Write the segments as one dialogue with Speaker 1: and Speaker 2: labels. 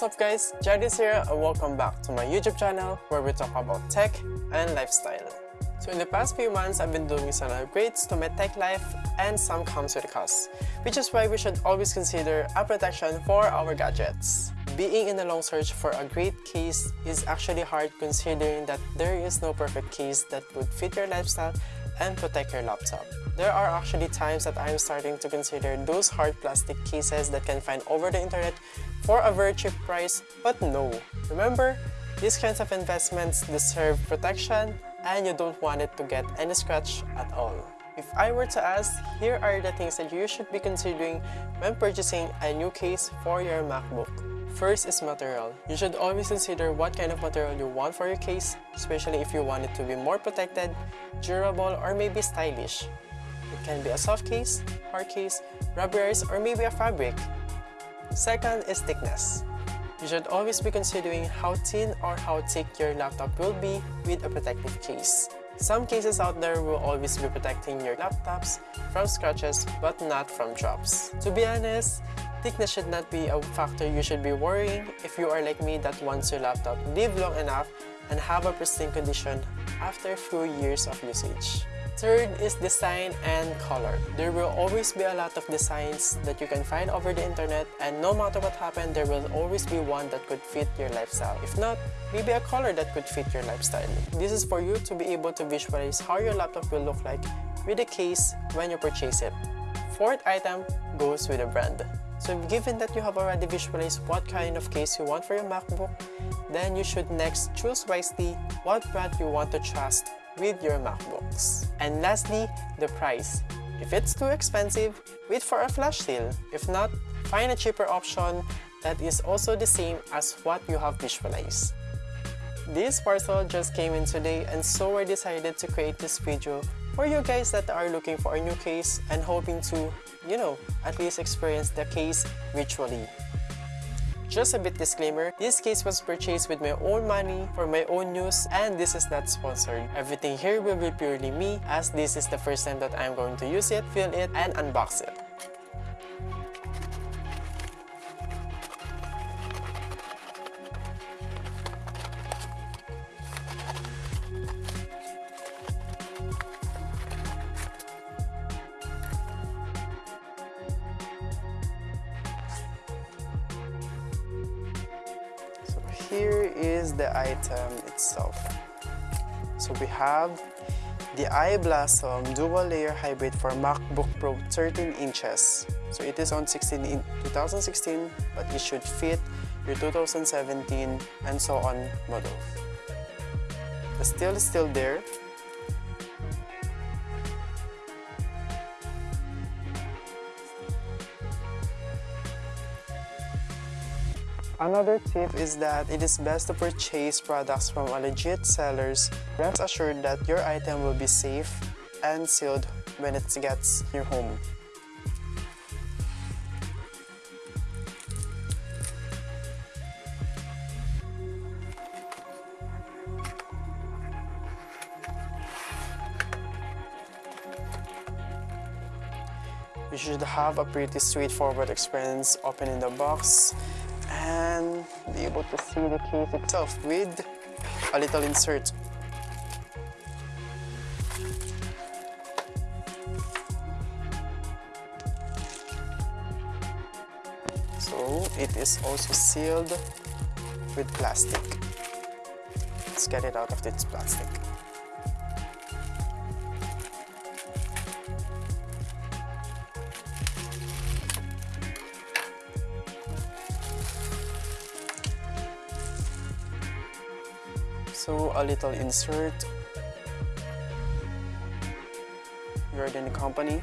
Speaker 1: What's up guys, Jadis here and welcome back to my YouTube channel where we talk about tech and lifestyle. So in the past few months, I've been doing some upgrades to my tech life and some comes with a cost, which is why we should always consider a protection for our gadgets. Being in a long search for a great case is actually hard considering that there is no perfect case that would fit your lifestyle and protect your laptop. There are actually times that I'm starting to consider those hard plastic cases that can find over the internet for a very cheap price, but no. Remember, these kinds of investments deserve protection and you don't want it to get any scratch at all. If I were to ask, here are the things that you should be considering when purchasing a new case for your MacBook. First is material. You should always consider what kind of material you want for your case, especially if you want it to be more protected, durable, or maybe stylish. It can be a soft case, hard case, rubberized, or maybe a fabric. Second is thickness. You should always be considering how thin or how thick your laptop will be with a protective case. Some cases out there will always be protecting your laptops from scratches but not from drops. To be honest, thickness should not be a factor you should be worrying if you are like me that wants your laptop live long enough and have a pristine condition after a few years of usage. Third is design and color. There will always be a lot of designs that you can find over the internet and no matter what happens, there will always be one that could fit your lifestyle. If not, maybe a color that could fit your lifestyle. This is for you to be able to visualize how your laptop will look like with the case when you purchase it. Fourth item goes with the brand. So given that you have already visualized what kind of case you want for your MacBook, then you should next choose wisely what brand you want to trust with your MacBooks. And lastly, the price. If it's too expensive, wait for a flash sale. If not, find a cheaper option that is also the same as what you have visualized. This parcel just came in today and so I decided to create this video for you guys that are looking for a new case and hoping to, you know, at least experience the case virtually. Just a bit disclaimer, this case was purchased with my own money for my own use and this is not sponsored. Everything here will be purely me as this is the first time that I'm going to use it, feel it, and unbox it. Here is the item itself. So we have the i-Blason Dual Layer Hybrid for MacBook Pro 13 inches. So it is on 16 in 2016, but it should fit your 2017 and so on model. The steel is still there, Another tip is that it is best to purchase products from a legit sellers. Rest assured that your item will be safe and sealed when it gets your home. You should have a pretty straightforward experience opening the box and be able to see the case itself with a little insert. So it is also sealed with plastic. Let's get it out of this plastic. So a little insert. Jordan Company.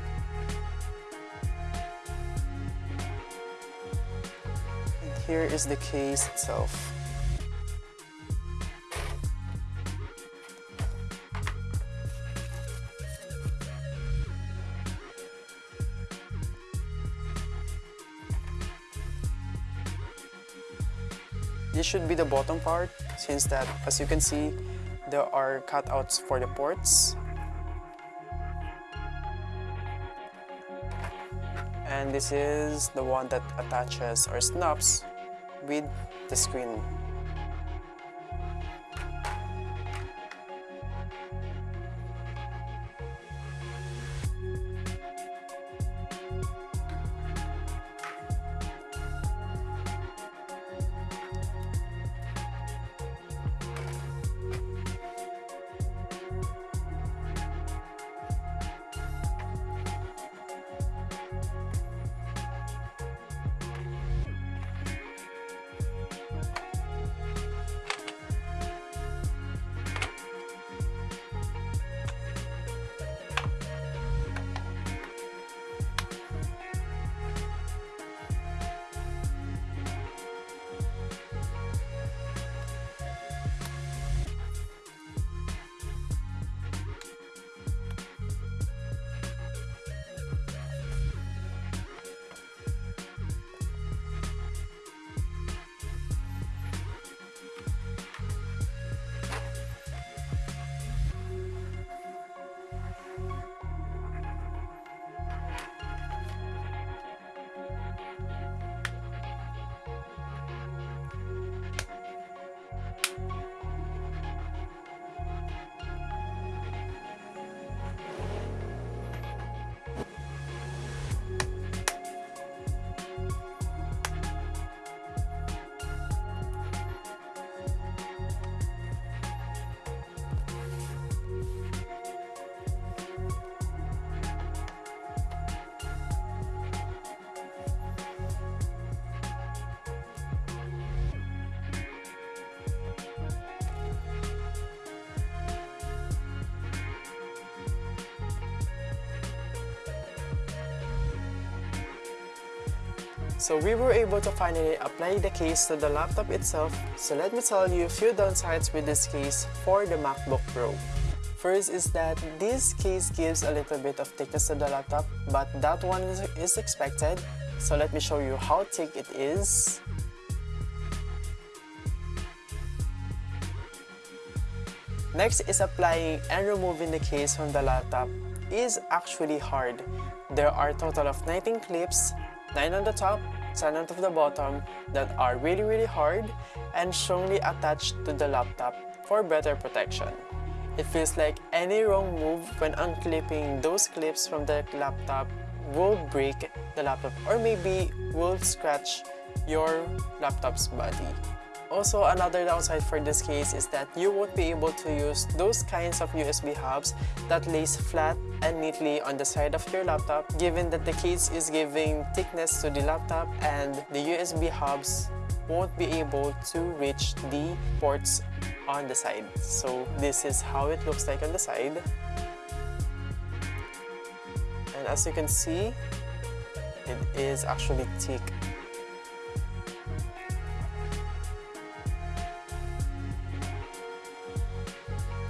Speaker 1: And here is the case itself. This should be the bottom part since that, as you can see, there are cutouts for the ports. And this is the one that attaches or snaps with the screen. So we were able to finally apply the case to the laptop itself, so let me tell you a few downsides with this case for the MacBook Pro. First is that this case gives a little bit of thickness to the laptop, but that one is, expected. So let me show you how thick it is. Next is applying and removing the case from the laptop is actually hard. There are total of 19 clips 9 on the top, 10 on the bottom that are really really hard and strongly attached to the laptop for better protection. It feels like any wrong move when unclipping those clips from the laptop will break the laptop or maybe will scratch your laptop's body. Also, another downside for this case is that you won't be able to use those kinds of USB hubs that lays flat and neatly on the side of your laptop given that the case is giving thickness to the laptop and the USB hubs won't be able to reach the ports on the side. So this is how it looks like on the side. And as you can see, it is actually thick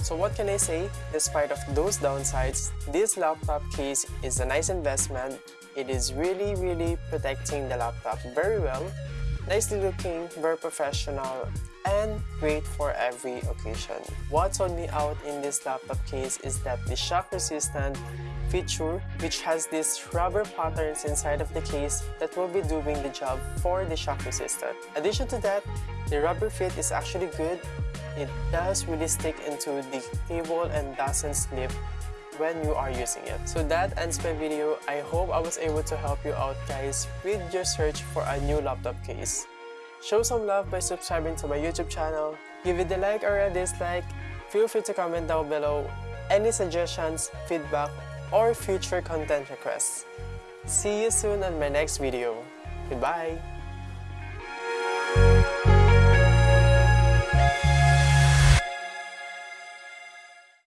Speaker 1: So what can I say? Despite of those downsides, this laptop case is a nice investment. It is really really protecting the laptop very well, nicely looking, very professional, and great for every occasion. What sold me out in this laptop case is that the shock resistant feature which has these rubber patterns inside of the case that will be doing the job for the shock resistant. Addition to that, the rubber fit is actually good it does really stick into the cable and doesn't slip when you are using it. So that ends my video. I hope I was able to help you out guys with your search for a new laptop case. Show some love by subscribing to my YouTube channel. Give it a like or a dislike. Feel free to comment down below any suggestions, feedback, or future content requests. See you soon on my next video. Goodbye!